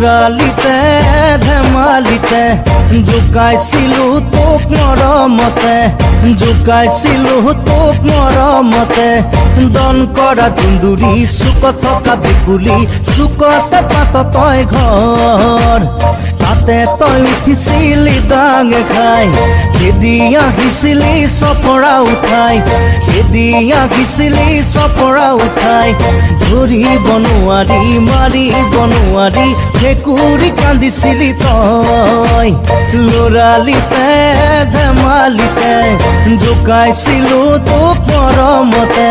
লৰালিতে ধেমালিতে জোকাইছিলো তোক মৰমতে জোকাইছিলো তোক মৰমতে দন কৰা দুন্দুৰি চুকত থকা ভেকুলি চুকতে পাত তই ঘৰ তাতে তই উঠিছিলি ডাঙে খাই খেদি আহিছিলি চপৰা উঠাই খেদি আহিছিলি চপৰা উঠাই ধৰিব নোৱাৰি মাৰিব নোৱাৰি ভেকুৰি কান্দিছিলি তই লৰালিতে ধেমালিতে জোকাইছিলো তোক মৰমতে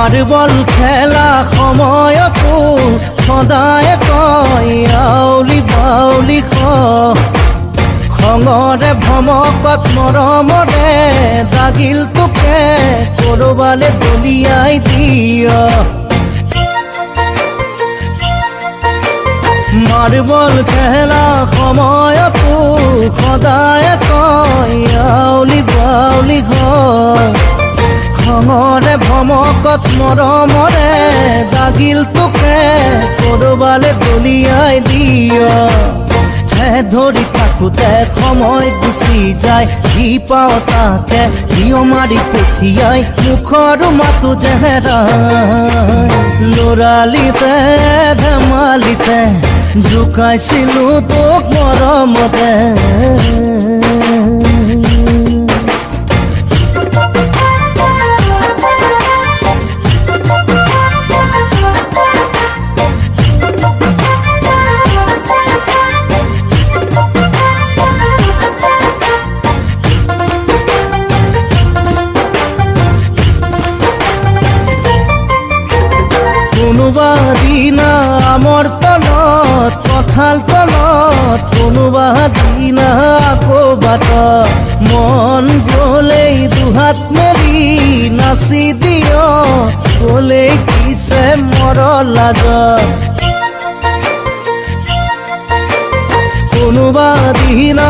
মাৰ্বল খেলা সময়তো সদায় কয় আউলি বাউলি ক। খঙৰে ভমকত মৰমৰে দাগিল তোকে কৰবালে দলিয়াই দিয়। মাৰ্বল খেলা সময়তো সদায় কয় আউলি বাউলি ঘৰ খঙৰে ভমকত মৰমৰে দাগিল তোকে কৰবালে দলিয়াই দিয়। ধৰি থাকোতে সময় গুচি যায় যি পাওঁ তাকে দিয় মাৰি পঠিয়াই মুখৰ মাতো জেহেৰাই লৰালিতে ধেমালিতে জোকাইছিলো তোক মৰমতে। কোনোবা দিনা তলত কঁঠাল তলত কোনোবা দিনা আকৌ মন গলেই দুহাত মেলি, নাচি দিয় গলেই কিছে মৰ লাজত কোনোবা দিনা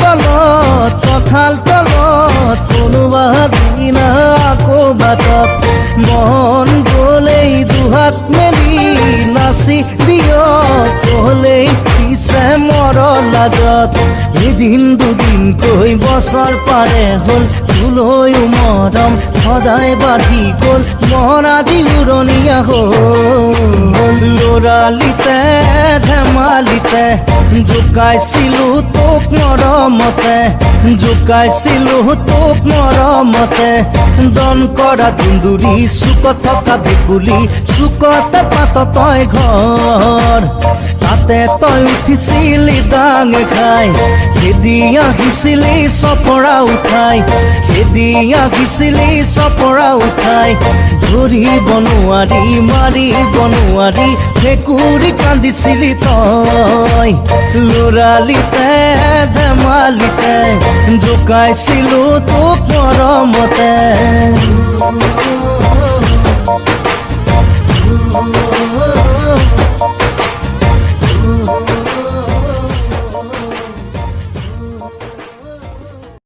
তলত কঁঠাল তলত কোনোবা দিনা বাটত। মন গলেই দুহাত মেলি নাচি দিয় কলেই পিছে মৰ লাজত এদিন দুদিনকৈ বছৰ পাৰে হ'ল? তোলৈও মৰম সদায় বাঢ়ি গ'ল মন আজি উৰণীয়া হ'ল। লৰালিতে ধেমালিতে জোকাইছিলো তোক মৰমতে জোকাইছিলো তোক মৰমতে দন কৰা দুন্দুৰি চুকত থকা ভেকুলি চুকতে পাত তই ঘৰ তাতে তই উঠিছিলি ডাঙ খাই খেদি আহিছিলি চপৰা উঠাই খেদি আহিছিলি চপৰা উঠাই ধৰিব নোৱাৰি মাৰিব নোৱাৰি ভেকুৰি কান্দিছিলি তই লৰালিতে ধেমালিতে জোকাইছিলো তোক মৰমতে oh.